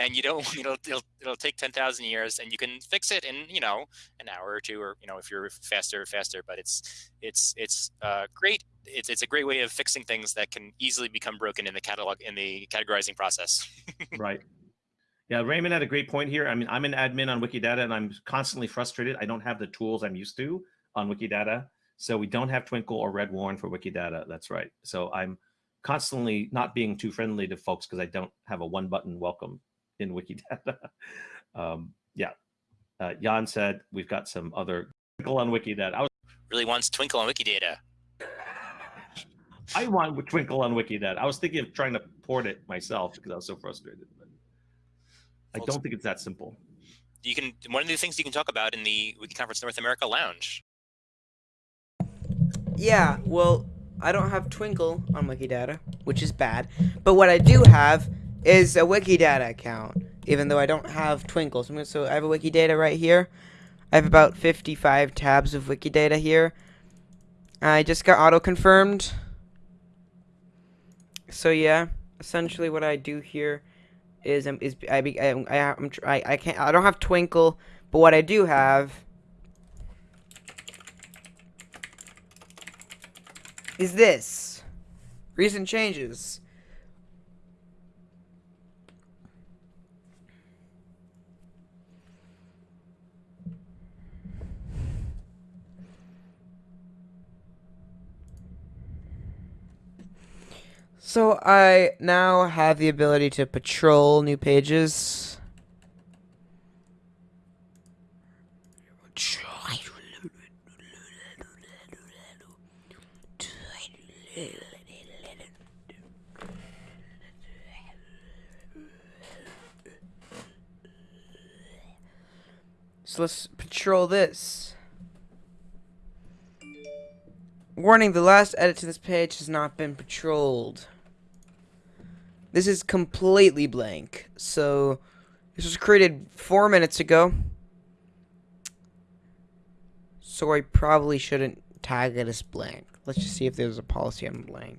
and you don't know it'll, it'll take 10,000 years and you can fix it in you know an hour or two or you know if you're faster faster but it's it's it's uh, great. It's it's a great way of fixing things that can easily become broken in the catalog in the categorizing process. Right. Yeah Raymond had a great point here. I mean I'm an admin on Wikidata and I'm constantly frustrated. I don't have the tools I'm used to on Wikidata so we don't have Twinkle or Red Warn for Wikidata. That's right. So I'm constantly not being too friendly to folks because I don't have a one button welcome in Wikidata. um, yeah. Uh, Jan said we've got some other Twinkle on Wikidata. I was really wants Twinkle on Wikidata. I want Twinkle on Wikidata. I was thinking of trying to port it myself because I was so frustrated. But I don't think it's that simple. You can one of the things you can talk about in the Wiki Conference North America Lounge. Yeah, well, I don't have Twinkle on Wikidata, which is bad. But what I do have is a Wikidata account, even though I don't have Twinkle. So, so I have a Wikidata right here. I have about 55 tabs of Wikidata here. I just got auto-confirmed. So yeah, essentially what I do here is um, is I I I, I'm, I I can't I don't have Twinkle, but what I do have is this. Recent changes. So I now have the ability to patrol new pages. So let's patrol this. Warning, the last edit to this page has not been patrolled. This is completely blank. So, this was created four minutes ago. So I probably shouldn't tag it as blank. Let's just see if there's a policy on blank.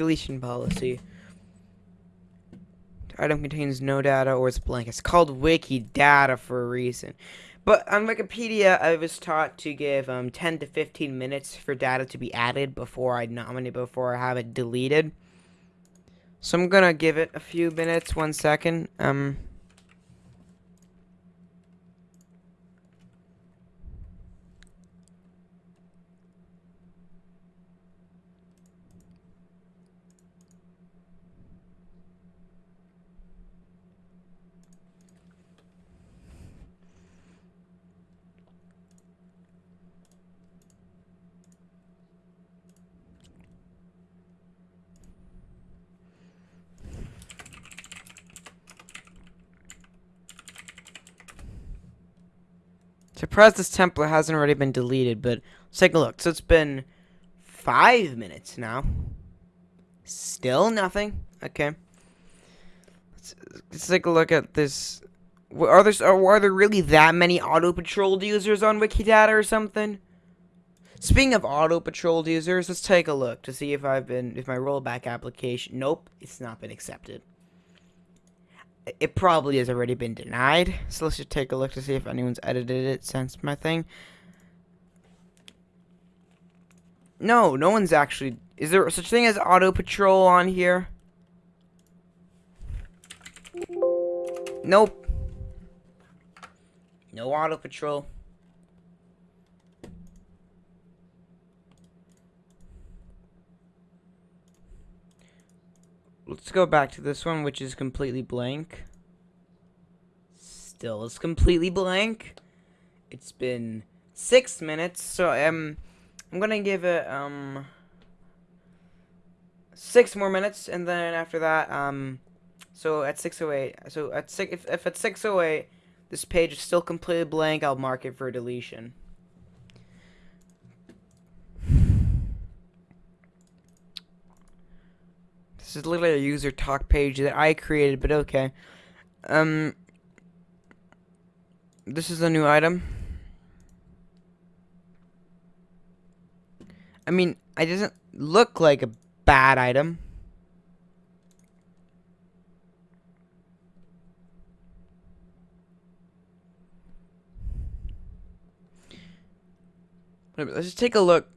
deletion policy. Item contains no data or it's blank. It's called Wikidata for a reason. But on Wikipedia, I was taught to give um, 10 to 15 minutes for data to be added before I nominate, before I have it deleted. So I'm gonna give it a few minutes, one second. Um, Surprised this template hasn't already been deleted, but let's take a look. So it's been five minutes now. Still nothing. Okay. Let's, let's take a look at this. Are there are there really that many auto patrolled users on Wikidata or something? Speaking of auto patrolled users, let's take a look to see if I've been if my rollback application. Nope, it's not been accepted it probably has already been denied. So let's just take a look to see if anyone's edited it since my thing. No, no one's actually... Is there such thing as auto patrol on here? Nope. No auto patrol. Let's go back to this one, which is completely blank. Still is completely blank. It's been six minutes, so um, I'm gonna give it um six more minutes, and then after that, um, so at 6:08, so at six, if if at 6:08 this page is still completely blank, I'll mark it for deletion. This is literally a user talk page that I created, but okay. Um, this is a new item. I mean, it doesn't look like a bad item. Let's just take a look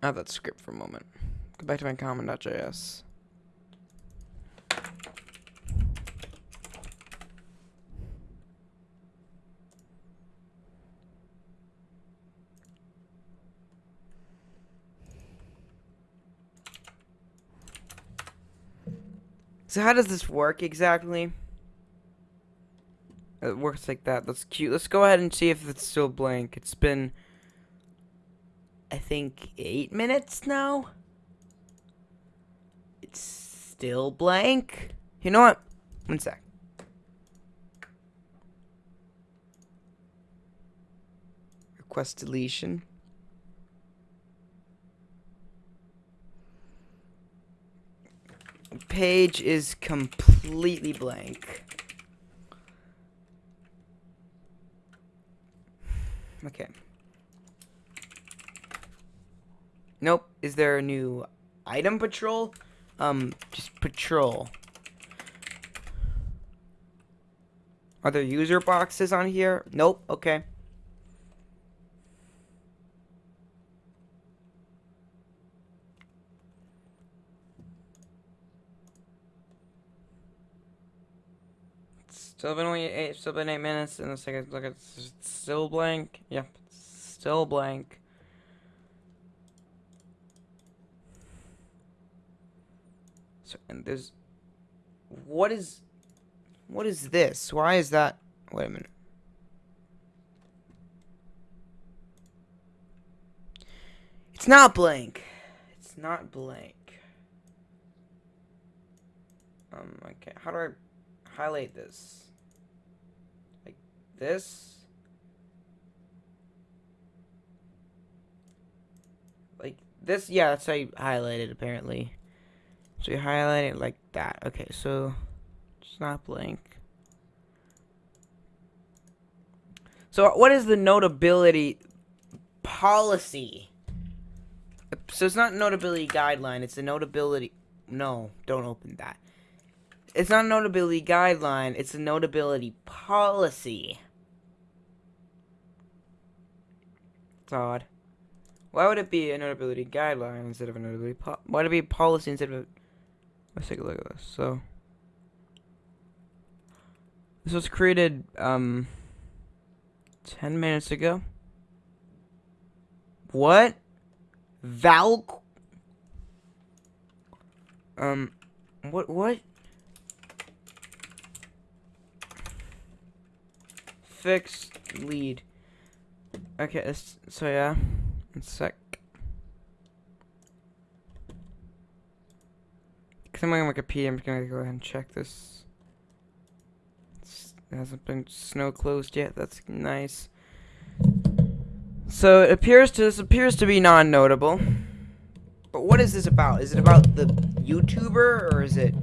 at that script for a moment. Go back to my common.js. So how does this work exactly? It works like that. That's cute. Let's go ahead and see if it's still blank. It's been, I think, eight minutes now. It's still blank. You know what? One sec. Request deletion. Page is completely blank. Okay. Nope. Is there a new item patrol? Um, just patrol. Are there user boxes on here? Nope. Okay. Still been only eight. Still been eight minutes. And the second look, it's still blank. Yep, still blank. So and there's, what is, what is this? Why is that? Wait a minute. It's not blank. It's not blank. Um. Okay. How do I highlight this? This? Like this? Yeah, that's how you highlight it apparently. So you highlight it like that. Okay, so it's not blank. So what is the notability policy? So it's not notability guideline, it's a notability no, don't open that. It's not notability guideline, it's a notability policy. It's odd. Why would it be a notability guideline instead of a notability po why would it be policy instead of a let's take a look at this. So this was created um ten minutes ago. What? Val um what what? Fix lead. Okay, it's, so yeah. One sec. Cause I'm on Wikipedia, I'm just gonna go ahead and check this. It's, it hasn't been snow closed yet. That's nice. So it appears to this appears to be non-notable. But what is this about? Is it about the YouTuber or is it?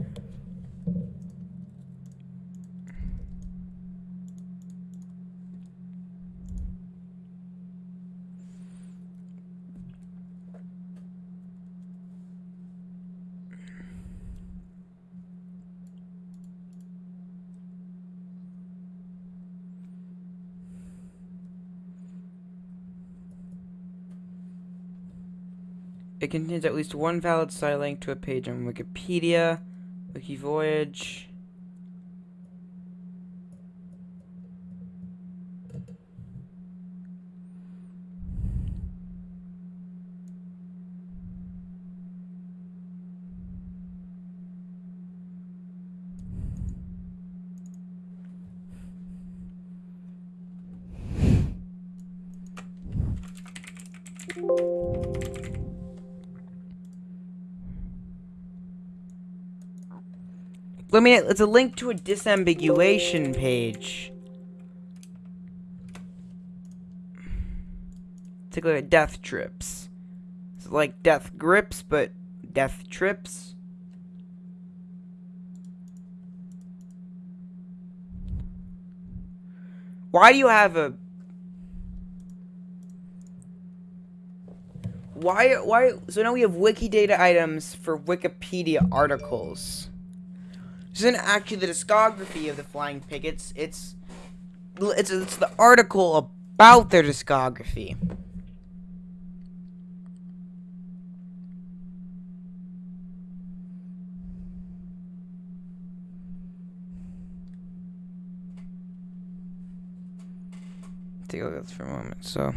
It contains at least one valid site link to a page on Wikipedia, Wikivoyage. I mean, it's a link to a disambiguation page. Take a look at death trips. It's like death grips, but death trips. Why do you have a... why why so now we have Wikidata items for Wikipedia articles. Isn't actually the discography of the Flying Pickets. It's it's it's the article about their discography. Take a look at this for a moment. So.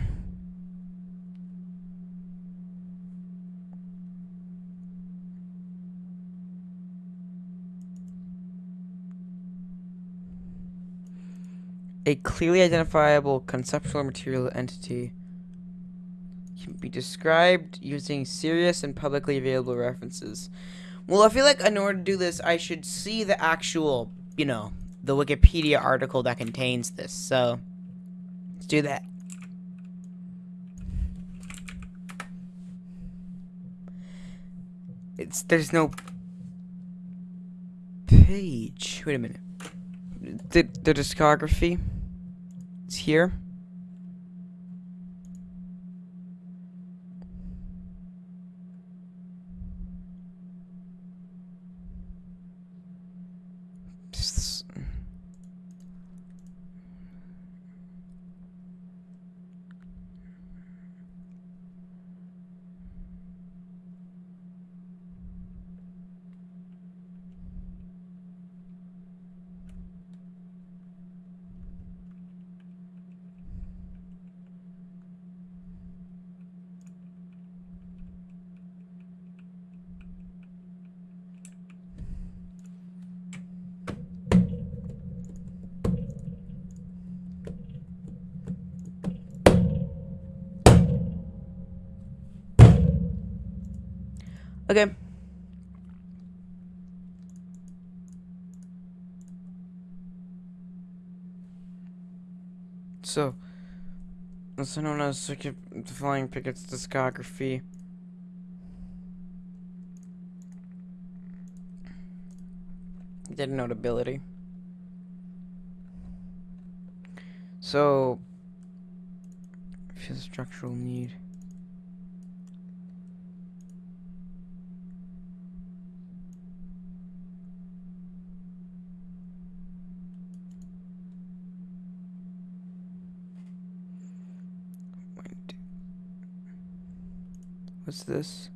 A clearly identifiable conceptual material entity can be described using serious and publicly available references. Well, I feel like in order to do this, I should see the actual, you know, the Wikipedia article that contains this. So, let's do that. It's, there's no page. Wait a minute. The, the discography. It's here. Okay. So, also known as the Flying Pickets discography. Did notability. So, feel structural need. What's this?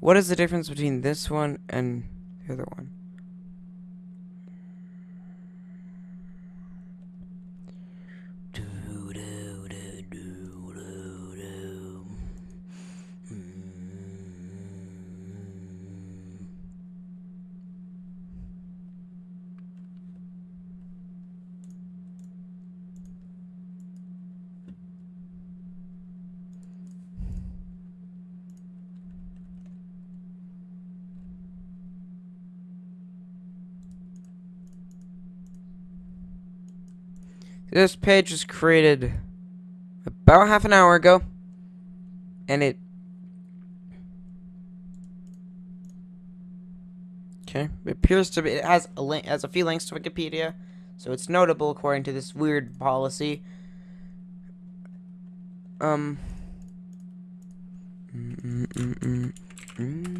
What is the difference between this one and the other one? This page was created about half an hour ago, and it. Okay, it appears to be. It has a link, has a few links to Wikipedia, so it's notable according to this weird policy. Um. Mm, mm, mm, mm, mm.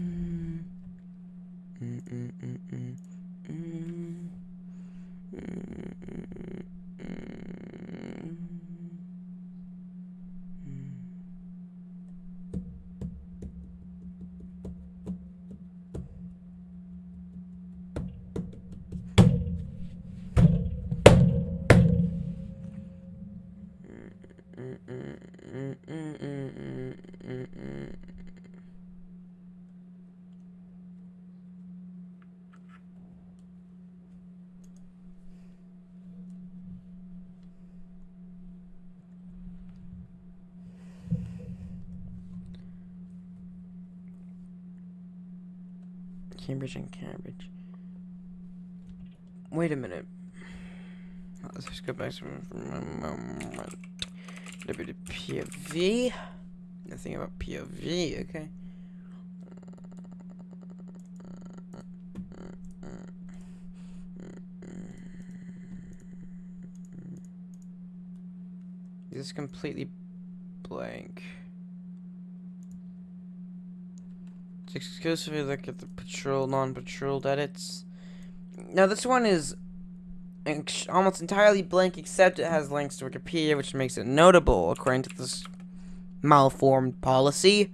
Cambridge and Cambridge. Wait a minute. Let's just go back to WPOV. Nothing about POV, okay. This is completely blank. Exclusively look at the patrol, non-patrolled edits. Now this one is almost entirely blank, except it has links to Wikipedia, which makes it notable according to this malformed policy.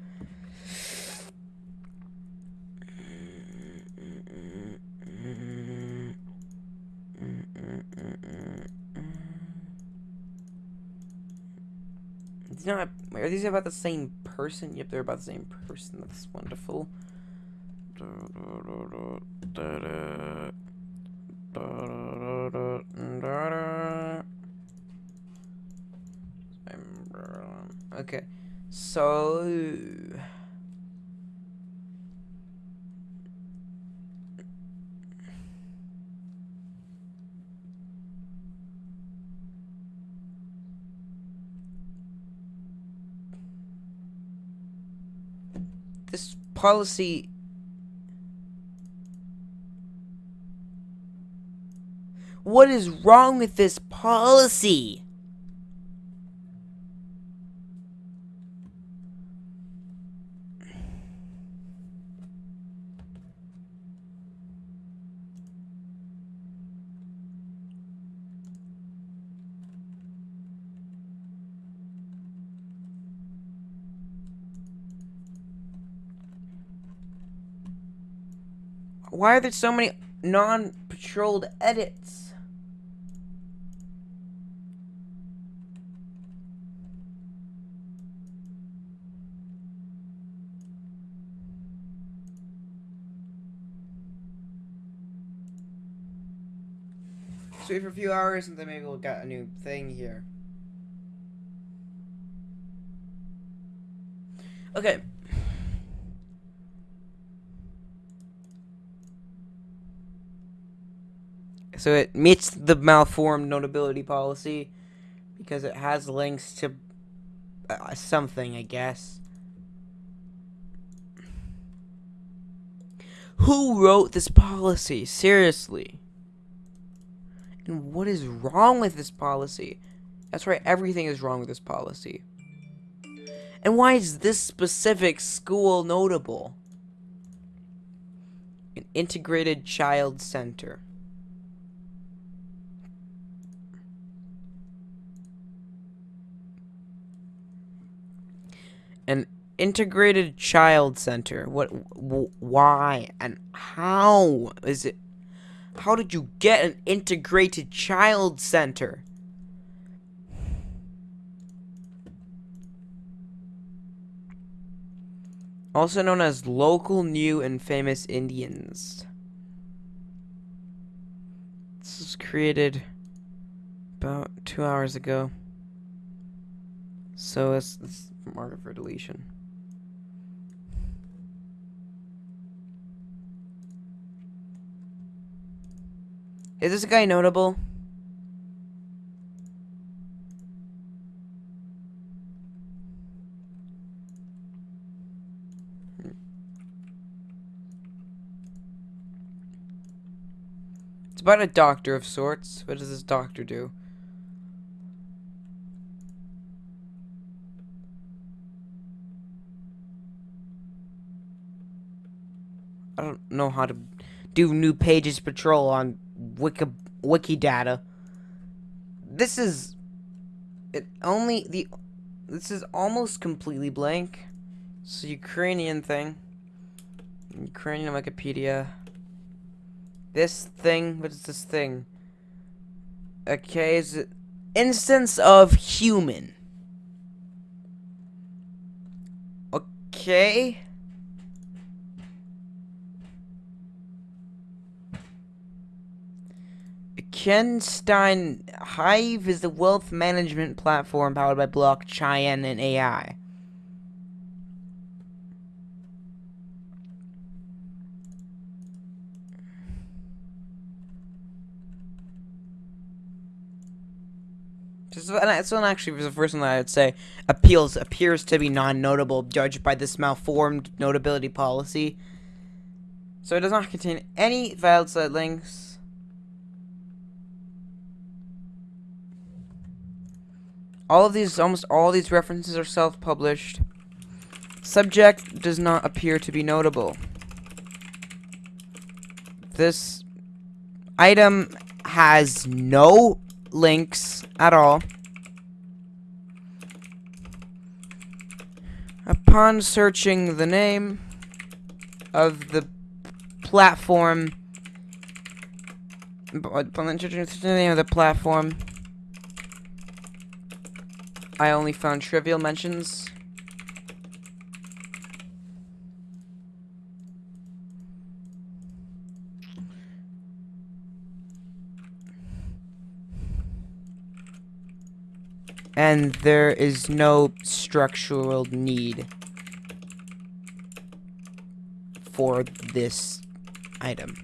It's not. Are these about the same person? Yep, they're about the same person. That's wonderful. Okay, so this policy What is wrong with this policy? Why are there so many non-patrolled edits? Few hours and then maybe we'll get a new thing here. Okay. So it meets the malformed notability policy because it has links to uh, something, I guess. Who wrote this policy? Seriously. And what is wrong with this policy? That's right, everything is wrong with this policy. And why is this specific school notable? An integrated child center. An integrated child center. What? Why? And how is it? How did you get an integrated child center? Also known as local new and famous Indians. This was created about two hours ago. So it's, it's marked for deletion. Is this guy notable? Hmm. It's about a doctor of sorts. What does this doctor do? I don't know how to do new pages patrol on Wiki Wikidata. This is it only the this is almost completely blank. So Ukrainian thing. Ukrainian Wikipedia. This thing, what is this thing? Okay, is it instance of human? Okay. Kenstein Hive is a wealth management platform powered by blockchain and AI. This one actually was the first one that I would say appeals appears to be non-notable, judged by this malformed notability policy. So it does not contain any valid site links. All of these, almost all these references are self-published. Subject does not appear to be notable. This item has no links at all. Upon searching the name of the platform, upon searching the name of the platform, I only found trivial mentions. And there is no structural need for this item.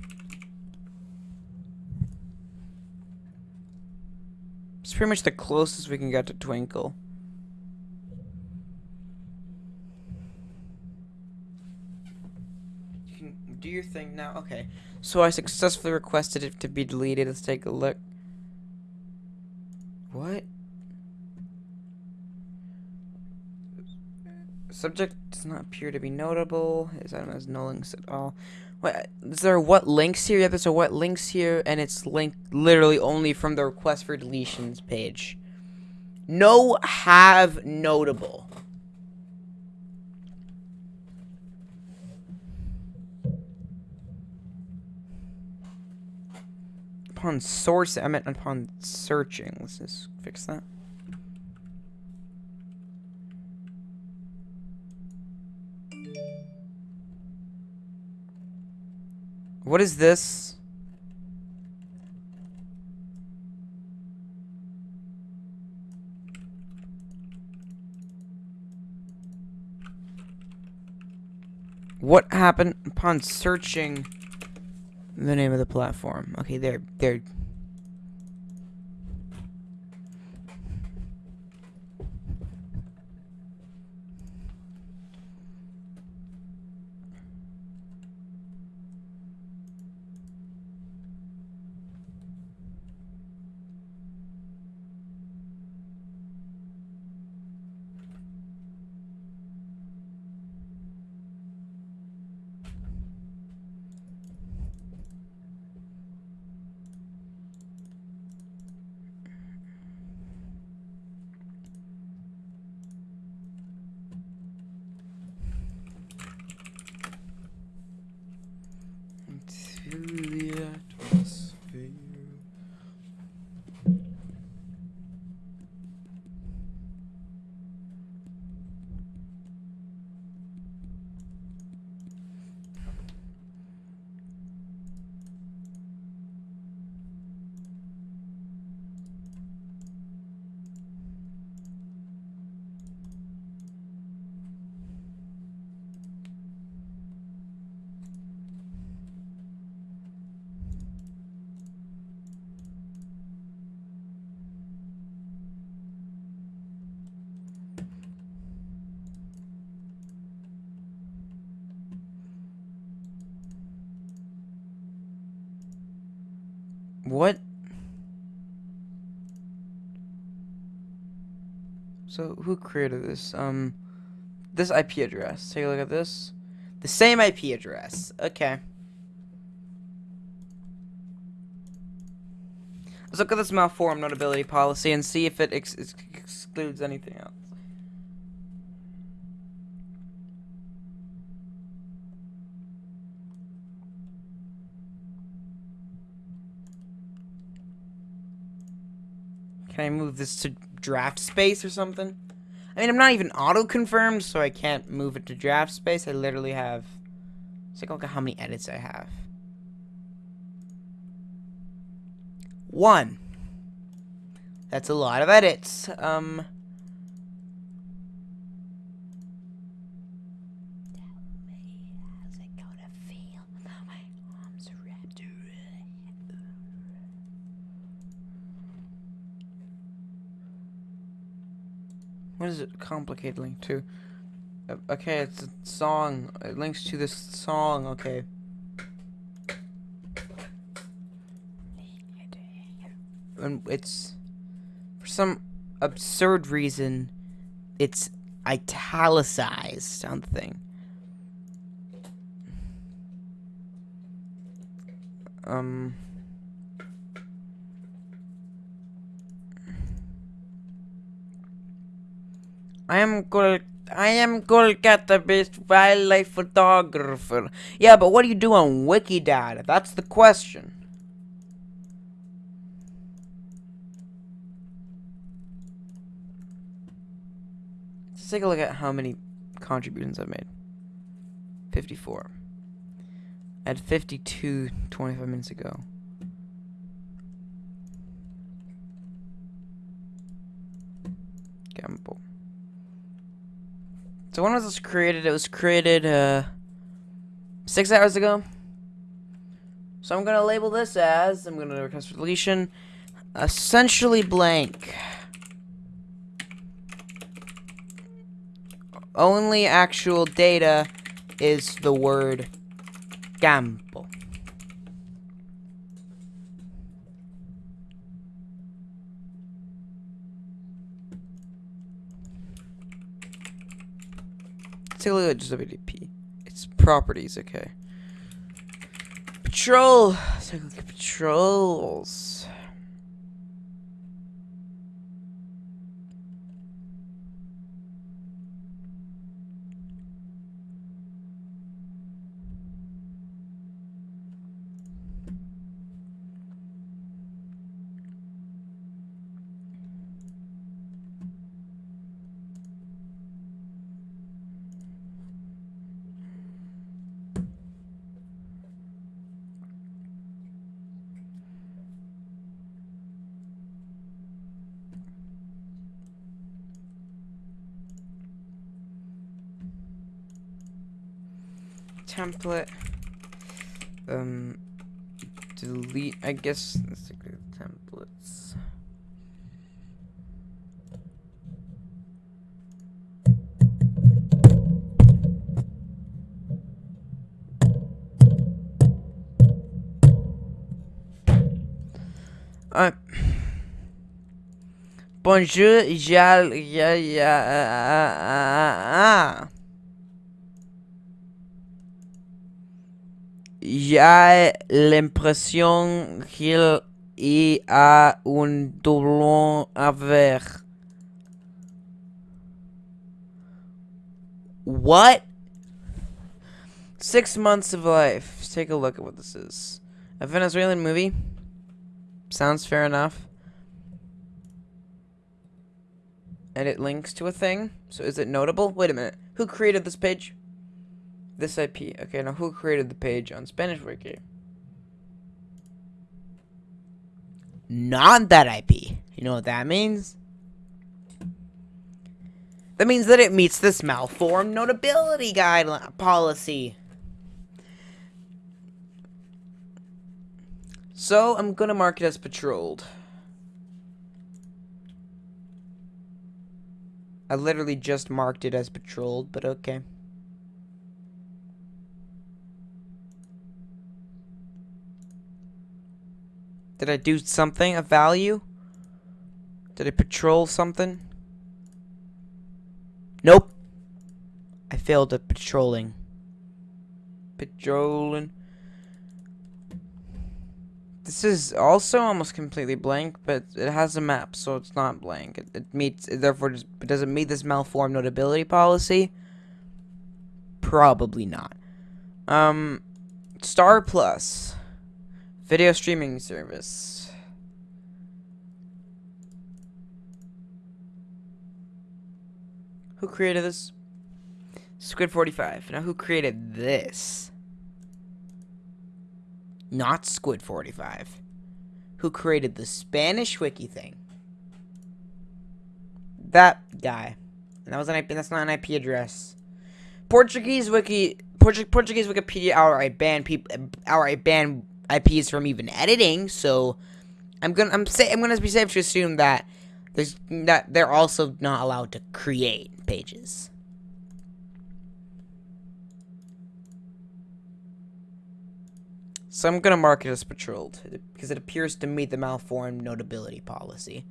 It's pretty much the closest we can get to Twinkle. You can do your thing now. Okay. So I successfully requested it to be deleted. Let's take a look. What? Subject does not appear to be notable. His item has no links at all. What is there? What links here? Yeah, there's a what links here, and it's linked literally only from the request for deletions page. No have notable. Upon source, I meant upon searching. Let's just fix that. What is this? What happened upon searching the name of the platform? Okay, there, there. What? So who created this? Um, this IP address. Take a look at this. The same IP address. Okay. Let's look at this malform notability policy and see if it ex ex excludes anything else. Can I move this to draft space or something? I mean, I'm not even auto-confirmed, so I can't move it to draft space. I literally have... Let's look at how many edits I have. One. That's a lot of edits. Um... What is it complicated link to? Uh, Okay, it's a song. It links to this song. Okay. And it's for some absurd reason, it's italicized something. Um. I am Kol I am Kolkata-based wildlife photographer. Yeah, but what do you do on Wikidata? That's the question. Let's take a look at how many contributions I've made. 54. I had 52 25 minutes ago. Gamble. So when was this created? It was created uh, six hours ago. So I'm gonna label this as I'm gonna request deletion, essentially blank. Only actual data is the word campo. Look at WDP. It's properties, okay. Patrol. Let's take a look at patrols. Template. Um, delete. I guess let's take the templates. Uh, bonjour, yeah, yeah, uh, uh, uh, uh. J'ai l'impression qu'il y a un doublon à ver. What? Six months of life. Let's take a look at what this is. A Venezuelan movie. Sounds fair enough. And it links to a thing. So is it notable? Wait a minute. Who created this page? This IP. Okay, now who created the page on Spanish Wiki? Not that IP. You know what that means? That means that it meets this malformed notability guideline policy. So, I'm gonna mark it as patrolled. I literally just marked it as patrolled, but okay. Did I do something of value? Did I patrol something? Nope. I failed at patrolling. Patrolling. This is also almost completely blank, but it has a map, so it's not blank. It, it meets, it therefore, just, does it meet this malformed notability policy? Probably not. Um, Star Plus. Video streaming service. Who created this? Squid 45. Now who created this? Not Squid 45. Who created the Spanish wiki thing? That guy. And that was an IP, that's not an IP address. Portuguese wiki Portuguese Wikipedia outright ban people outright ban IPs from even editing, so I'm gonna I'm say I'm gonna be safe to assume that there's that they're also not allowed to create pages. So I'm gonna mark it as patrolled because it appears to meet the malformed notability policy.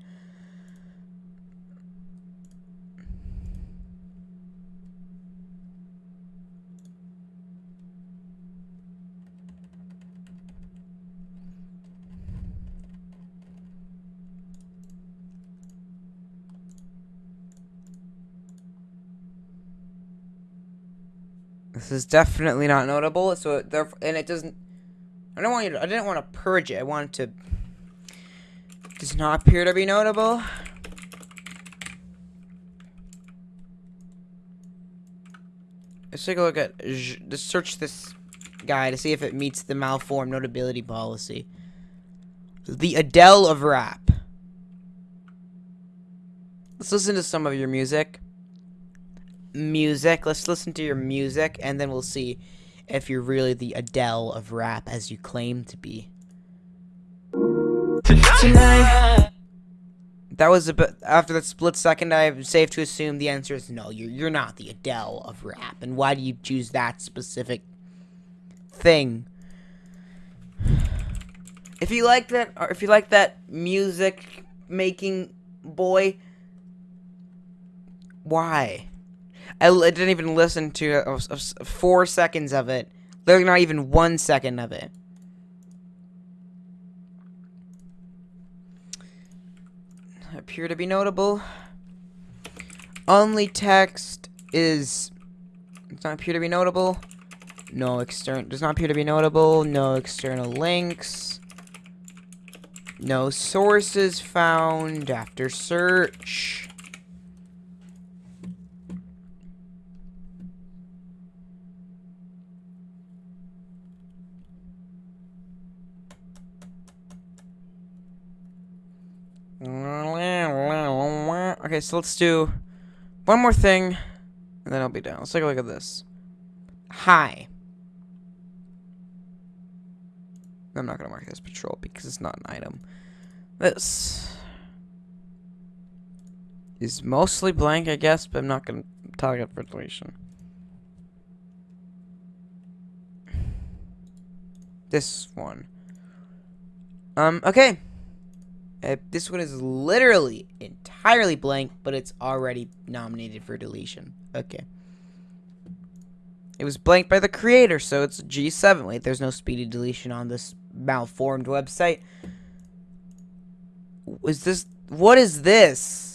Is definitely not notable. So therefore, and it doesn't. I don't want you. To, I didn't want to purge it. I wanted to. Does not appear to be notable. Let's take a look at. Let's search this guy to see if it meets the malformed notability policy. The Adele of rap. Let's listen to some of your music. Music. Let's listen to your music, and then we'll see if you're really the Adele of rap as you claim to be. Tonight. That was a bit after that split second. I'm safe to assume the answer is no. You're you're not the Adele of rap. And why do you choose that specific thing? If you like that, or if you like that music making boy, why? I, I didn't even listen to uh, uh, four seconds of it. Literally, not even one second of it. Appear to be notable. Only text is does not appear to be notable. No external does not appear to be notable. No external links. No sources found after search. Okay, so let's do one more thing, and then I'll be done. Let's take a look at this. Hi. I'm not going to mark this patrol because it's not an item. This is mostly blank, I guess, but I'm not going to target for deletion. This one. Um, okay. Uh, this one is literally entirely blank, but it's already nominated for deletion. Okay. It was blanked by the creator, so it's G7. Wait, there's no speedy deletion on this malformed website. Is this... What is this?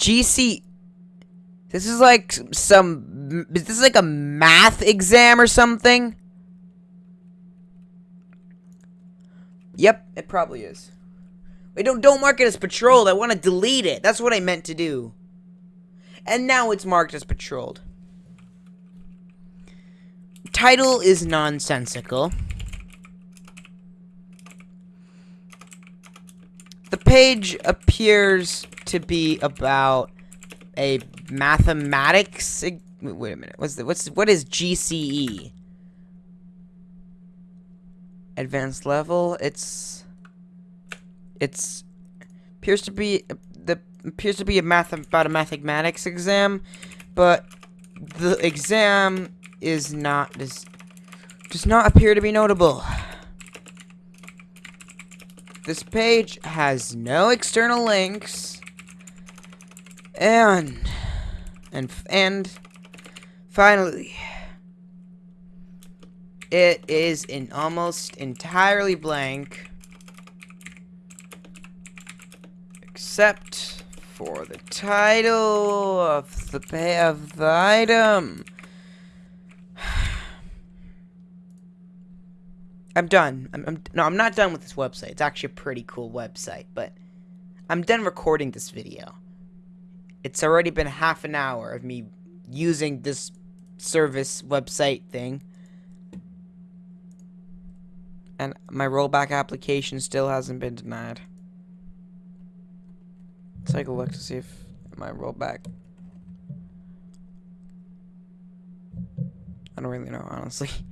GC. This is like some. Is this like a math exam or something? Yep, it probably is. Wait, don't don't mark it as patrolled. I want to delete it. That's what I meant to do. And now it's marked as patrolled. Title is nonsensical. The page appears to be about a mathematics. Wait a minute. What's the, what's what is GCE? Advanced level. It's it's appears to be the appears to be a math about a mathematics exam, but the exam is not does does not appear to be notable. This page has no external links. And and and finally it is in almost entirely blank except for the title of the pay of the item. I'm done. I'm, I'm, no, I'm not done with this website. It's actually a pretty cool website, but I'm done recording this video. It's already been half an hour of me using this service website thing. And my rollback application still hasn't been denied. Let's take a look to see if my rollback... I don't really know, honestly.